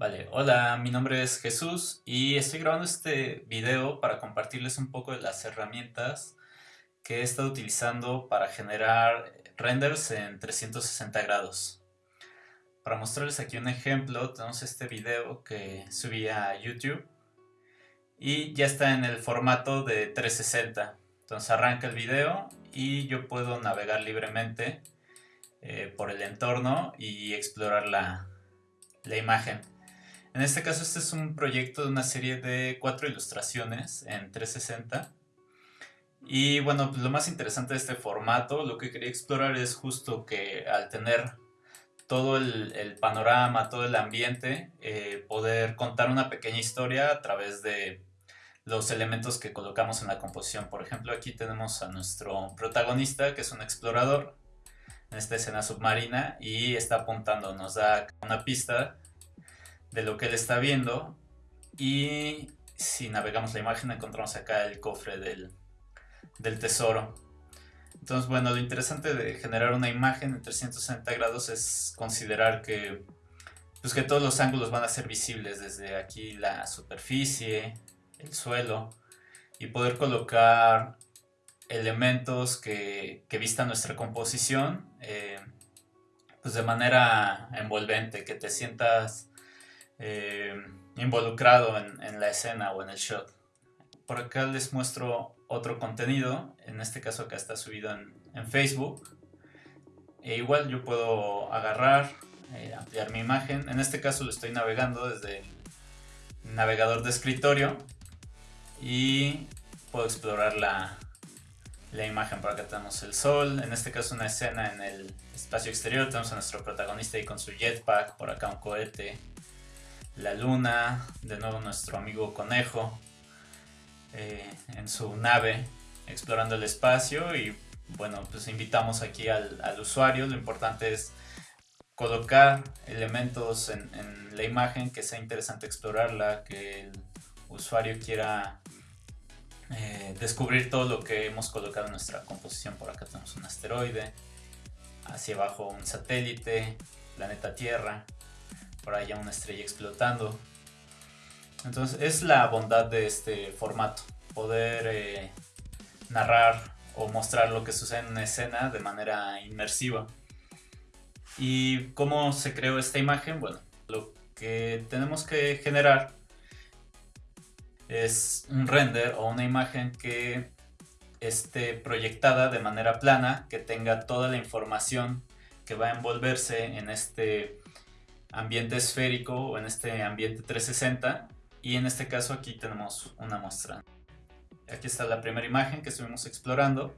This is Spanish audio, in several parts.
Vale, hola, mi nombre es Jesús y estoy grabando este video para compartirles un poco de las herramientas que he estado utilizando para generar renders en 360 grados. Para mostrarles aquí un ejemplo, tenemos este video que subí a YouTube y ya está en el formato de 360. Entonces arranca el video y yo puedo navegar libremente eh, por el entorno y explorar la, la imagen. En este caso este es un proyecto de una serie de cuatro ilustraciones en 360. Y bueno, pues lo más interesante de este formato, lo que quería explorar es justo que al tener todo el, panorama, todo el ambiente, eh, poder contar una pequeña historia a través de los elementos que colocamos en la composición. Por ejemplo, aquí tenemos a nuestro protagonista, que es un explorador, en esta escena submarina, y está apuntando, nos da una pista de lo que él está viendo y si navegamos la imagen encontramos acá el cofre del, tesoro. Entonces, bueno, lo interesante de generar una imagen en 360 grados es considerar que, pues que todos los ángulos van a ser visibles, desde aquí la superficie, el suelo, y poder colocar elementos que, que vistan nuestra composición eh, pues de manera envolvente, que te sientas eh, involucrado en, la escena o en el shot. Por acá les muestro otro contenido, en este caso acá está subido en, Facebook. E igual yo puedo agarrar, eh, ampliar mi imagen. En este caso lo estoy navegando desde el navegador de escritorio y puedo explorar la, la imagen. Por acá tenemos el sol, en este caso una escena en el espacio exterior. Tenemos a nuestro protagonista ahí con su jetpack, por acá un cohete, la luna, de nuevo nuestro amigo conejo eh, en su nave explorando el espacio y bueno pues invitamos aquí al, usuario, lo importante es colocar elementos en, la imagen que sea interesante explorarla, que el usuario quiera eh, descubrir todo lo que hemos colocado en nuestra composición. Por acá tenemos un asteroide, hacia abajo un satélite, planeta Tierra, por allá una estrella explotando. Entonces es la bondad de este formato, poder eh, narrar o mostrar lo que sucede en una escena de manera inmersiva. ¿Y cómo se creó esta imagen? Bueno, lo que tenemos que generar es un render o una imagen que esté proyectada de manera plana, que tenga toda la información que va a envolverse en este ambiente esférico o en este ambiente 360 y en este caso aquí tenemos una muestra. Aquí está la primera imagen que estuvimos explorando.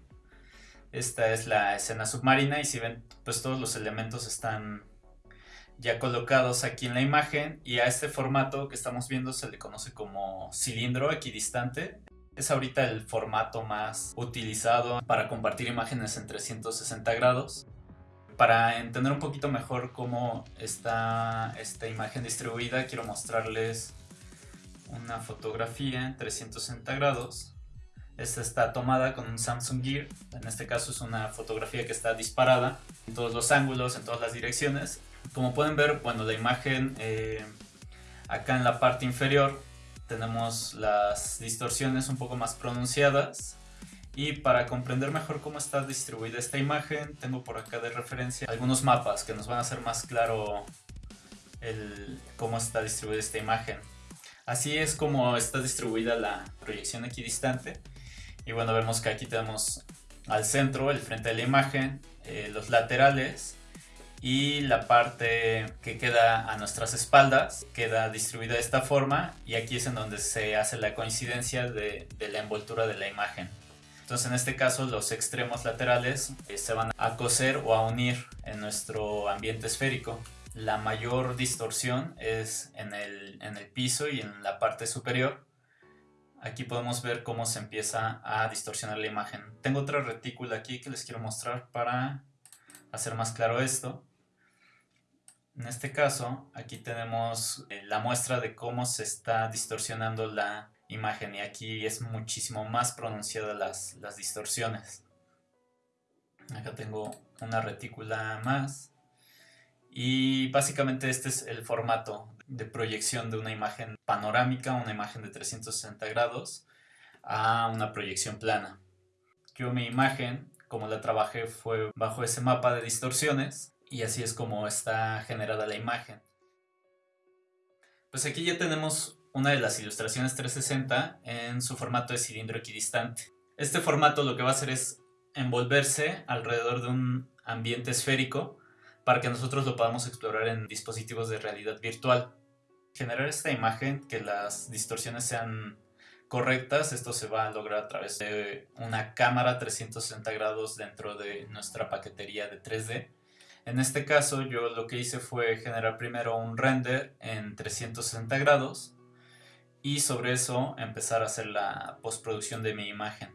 Esta es la escena submarina y si ven pues todos los elementos están ya colocados aquí en la imagen y a este formato que estamos viendo se le conoce como cilindro equidistante. Es ahorita el formato más utilizado para compartir imágenes en 360 grados para entender un poquito mejor cómo está esta imagen distribuida, quiero mostrarles una fotografía en 360 grados. Esta está tomada con un Samsung Gear, en este caso es una fotografía que está disparada en todos los ángulos, en todas las direcciones. Como pueden ver, bueno, la imagen eh, acá en la parte inferior tenemos las distorsiones un poco más pronunciadas y para comprender mejor cómo está distribuida esta imagen, tengo por acá de referencia algunos mapas que nos van a hacer más claro el, cómo está distribuida esta imagen. Así es como está distribuida la proyección equidistante. Y bueno, vemos que aquí tenemos al centro, el frente de la imagen, eh, los laterales y la parte que queda a nuestras espaldas queda distribuida de esta forma y aquí es en donde se hace la coincidencia de la envoltura de la imagen. Entonces en este caso los extremos laterales eh, se van a coser o a unir en nuestro ambiente esférico. La mayor distorsión es en el, en el piso y en la parte superior. Aquí podemos ver cómo se empieza a distorsionar la imagen. Tengo otra retícula aquí que les quiero mostrar para hacer más claro esto. En este caso, aquí tenemos eh, la muestra de cómo se está distorsionando la imagen y aquí es muchísimo más pronunciada las, las distorsiones. Acá tengo una retícula más Y básicamente este es el formato de proyección de una imagen panorámica, una imagen de 360 grados, a una proyección plana. Yo mi imagen, como la trabajé, fue bajo ese mapa de distorsiones y así es como está generada la imagen. Pues aquí ya tenemos una de las ilustraciones 360 en su formato de cilindro equidistante. Este formato lo que va a hacer es envolverse alrededor de un ambiente esférico para que nosotros lo podamos explorar en dispositivos de realidad virtual. Generar esta imagen, que las distorsiones sean correctas, esto se va a lograr a través de una cámara 360 grados dentro de nuestra paquetería de 3D. En este caso yo lo que hice fue generar primero un render en 360 grados y sobre eso empezar a hacer la postproducción de mi imagen.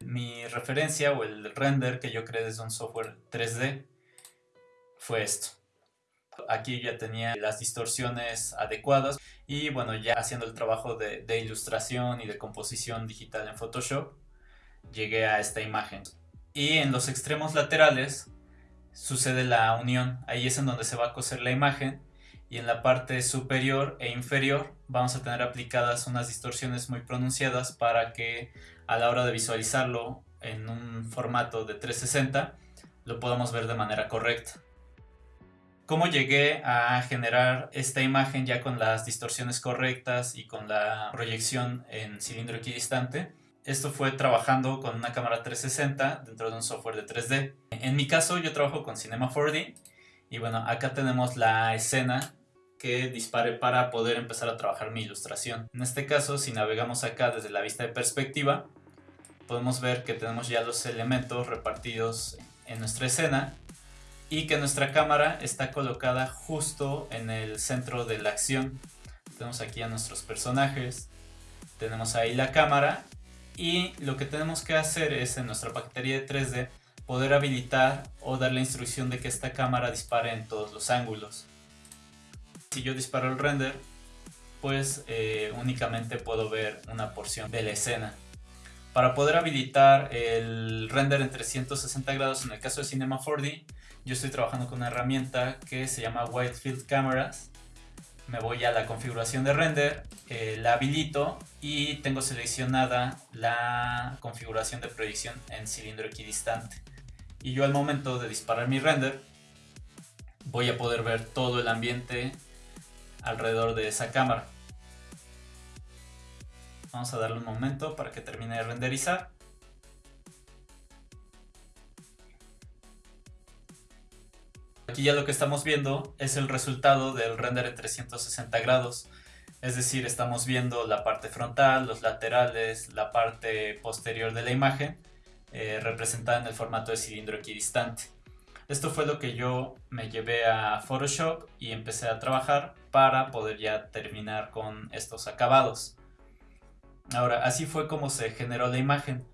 Mi referencia o el render que yo creé desde un software 3D fue esto. Aquí ya tenía las distorsiones adecuadas y bueno, ya haciendo el trabajo de, de, ilustración y de composición digital en Photoshop, llegué a esta imagen. Y en los extremos laterales sucede la unión, ahí es en donde se va a coser la imagen y en la parte superior e inferior vamos a tener aplicadas unas distorsiones muy pronunciadas para que a la hora de visualizarlo en un formato de 360 lo podamos ver de manera correcta. ¿Cómo llegué a generar esta imagen ya con las distorsiones correctas y con la proyección en cilindro equidistante? Esto fue trabajando con una cámara 360 dentro de un software de 3D. En mi caso yo trabajo con Cinema 4D y bueno, acá tenemos la escena que dispare para poder empezar a trabajar mi ilustración. En este caso, si navegamos acá desde la vista de perspectiva, podemos ver que tenemos ya los elementos repartidos en nuestra escena y que nuestra cámara está colocada justo en el centro de la acción. Tenemos aquí a nuestros personajes, tenemos ahí la cámara y lo que tenemos que hacer es en nuestra paquetería de 3D poder habilitar o dar la instrucción de que esta cámara dispare en todos los ángulos. Si yo disparo el render, pues eh, únicamente puedo ver una porción de la escena. Para poder habilitar el render en 360 grados en el caso de Cinema 4D, yo estoy trabajando con una herramienta que se llama Field Cameras. Me voy a la configuración de render, eh, la habilito y tengo seleccionada la configuración de proyección en cilindro equidistante y yo al momento de disparar mi render voy a poder ver todo el ambiente alrededor de esa cámara. Vamos a darle un momento para que termine de renderizar. Aquí ya lo que estamos viendo es el resultado del render en 360 grados. Es decir, estamos viendo la parte frontal, los laterales, la parte posterior de la imagen eh, representada en el formato de cilindro equidistante. Esto fue lo que yo me llevé a Photoshop y empecé a trabajar para poder ya terminar con estos acabados. Ahora, así fue como se generó la imagen.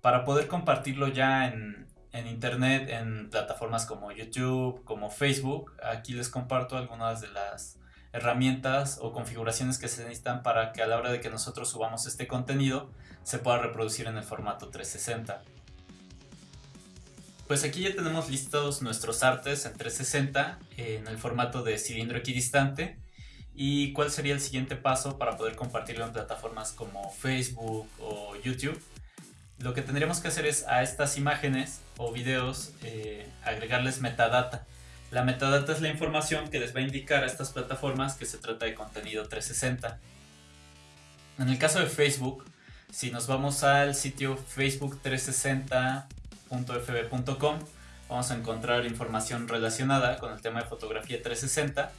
Para poder compartirlo ya en, en internet, en plataformas como YouTube, como Facebook, aquí les comparto algunas de las herramientas o configuraciones que se necesitan para que a la hora de que nosotros subamos este contenido se pueda reproducir en el formato 360. Pues aquí ya tenemos listados nuestros artes en 360 en el formato de cilindro equidistante y cuál sería el siguiente paso para poder compartirlo en plataformas como Facebook o YouTube. Lo que tendríamos que hacer es a estas imágenes o videos eh, agregarles metadata. La metadata es la información que les va a indicar a estas plataformas que se trata de contenido 360. En el caso de Facebook, si nos vamos al sitio facebook360.com, www.fb.com vamos a encontrar información relacionada con el tema de fotografía 360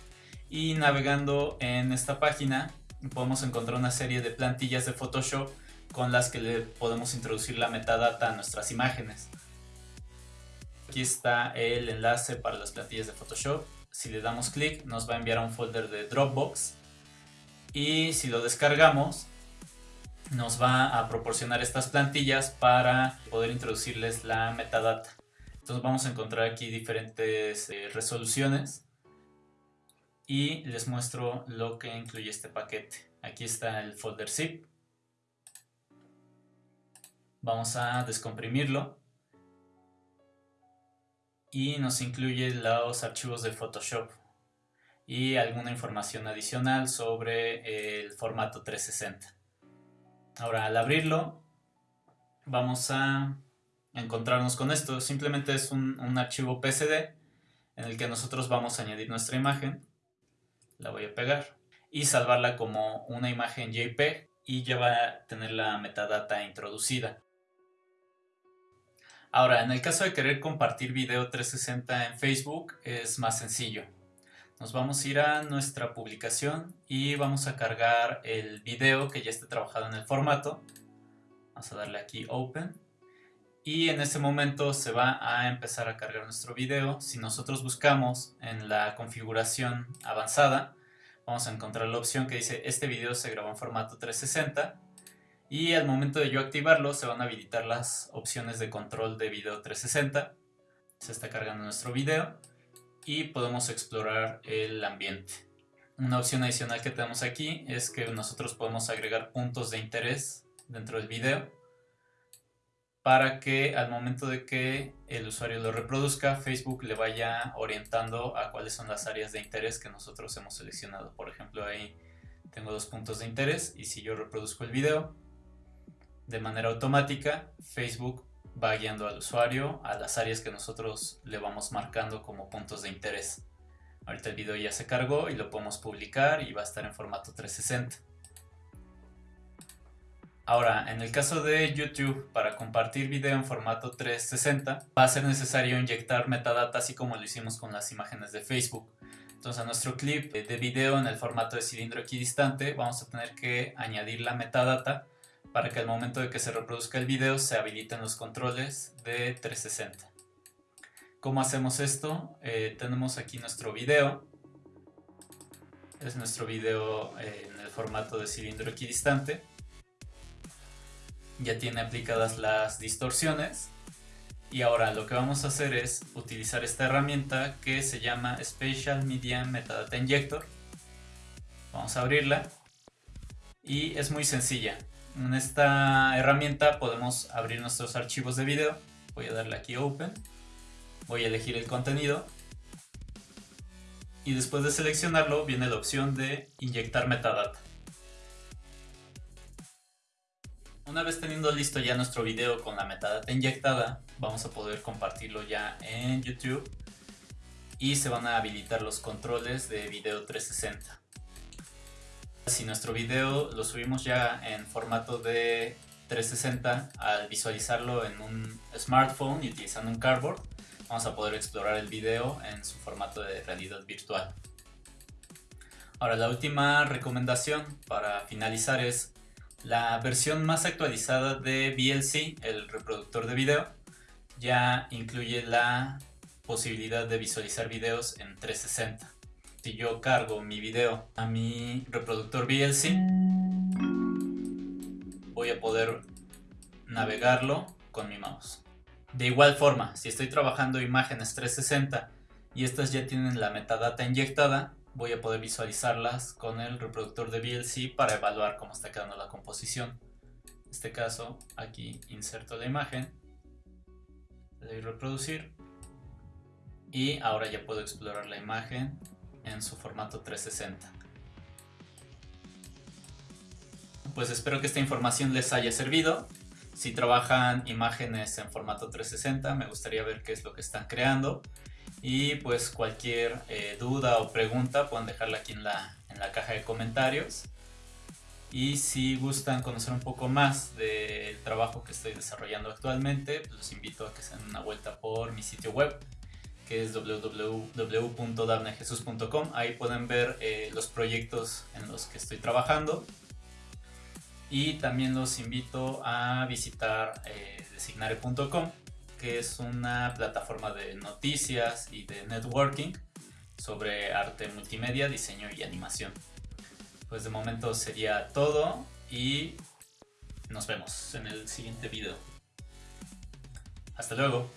y navegando en esta página podemos encontrar una serie de plantillas de Photoshop con las que le podemos introducir la metadata a nuestras imágenes. Aquí está el enlace para las plantillas de Photoshop. Si le damos clic nos va a enviar a un folder de Dropbox y si lo descargamos nos va a proporcionar estas plantillas para poder introducirles la metadata. Entonces vamos a encontrar aquí diferentes eh, resoluciones y les muestro lo que incluye este paquete. Aquí está el folder zip. Vamos a descomprimirlo. y nos incluye los archivos de Photoshop y alguna información adicional sobre el formato 360. Ahora al abrirlo vamos a encontrarnos con esto. Simplemente es un, archivo PSD en el que nosotros vamos a añadir nuestra imagen. La voy a pegar y salvarla como una imagen JPEG y ya va a tener la metadata introducida. Ahora, en el caso de querer compartir video 360 en Facebook es más sencillo. Nos vamos a ir a nuestra publicación y vamos a cargar el video que ya esté trabajado en el formato. Vamos a darle aquí Open. Y en ese momento se va a empezar a cargar nuestro video. Si nosotros buscamos en la configuración avanzada, vamos a encontrar la opción que dice este video se grabó en formato 360 y al momento de yo activarlo se van a habilitar las opciones de control de video 360 se está cargando nuestro video y podemos explorar el ambiente una opción adicional que tenemos aquí es que nosotros podemos agregar puntos de interés dentro del video para que al momento de que el usuario lo reproduzca, Facebook le vaya orientando a cuáles son las áreas de interés que nosotros hemos seleccionado. Por ejemplo, ahí tengo dos puntos de interés y si yo reproduzco el video, de manera automática, Facebook va guiando al usuario a las áreas que nosotros le vamos marcando como puntos de interés. Ahorita el video ya se cargó y lo podemos publicar y va a estar en formato 360. Ahora, en el caso de YouTube, para compartir video en formato 360, va a ser necesario inyectar metadata así como lo hicimos con las imágenes de Facebook. Entonces a nuestro clip de video en el formato de cilindro equidistante vamos a tener que añadir la metadata para que al momento de que se reproduzca el video se habiliten los controles de 360. ¿Cómo hacemos esto? Eh, tenemos aquí nuestro video. Es nuestro video eh, en el formato de cilindro equidistante. Ya tiene aplicadas las distorsiones. Y ahora lo que vamos a hacer es utilizar esta herramienta que se llama Spatial Media Metadata Injector. Vamos a abrirla. Y es muy sencilla. En esta herramienta podemos abrir nuestros archivos de video. Voy a darle aquí Open. Voy a elegir el contenido. Y después de seleccionarlo viene la opción de inyectar metadata. Una vez teniendo listo ya nuestro video con la metadata inyectada, vamos a poder compartirlo ya en YouTube y se van a habilitar los controles de video 360. Si nuestro video lo subimos ya en formato de 360, al visualizarlo en un smartphone y utilizando un cardboard, vamos a poder explorar el video en su formato de realidad virtual. Ahora la última recomendación para finalizar es la versión más actualizada de VLC, el reproductor de video, ya incluye la posibilidad de visualizar videos en 360 si yo cargo mi video a mi reproductor VLC, voy a poder navegarlo con mi mouse. De igual forma, si estoy trabajando imágenes 360 y estas ya tienen la metadata inyectada, voy a poder visualizarlas con el reproductor de VLC para evaluar cómo está quedando la composición. En este caso, aquí inserto la imagen, le doy reproducir y ahora ya puedo explorar la imagen en su formato 360. Pues espero que esta información les haya servido. Si trabajan imágenes en formato 360, me gustaría ver qué es lo que están creando. Y pues cualquier eh, duda o pregunta pueden dejarla aquí en la, en la caja de comentarios. Y si gustan conocer un poco más del trabajo que estoy desarrollando actualmente, pues los invito a que se den una vuelta por mi sitio web que es www.dabnejesus.com. Ahí pueden ver eh, los proyectos en los que estoy trabajando. Y también los invito a visitar eh, designare.com, que es una plataforma de noticias y de networking sobre arte multimedia, diseño y animación. Pues de momento sería todo y nos vemos en el siguiente video. Hasta luego.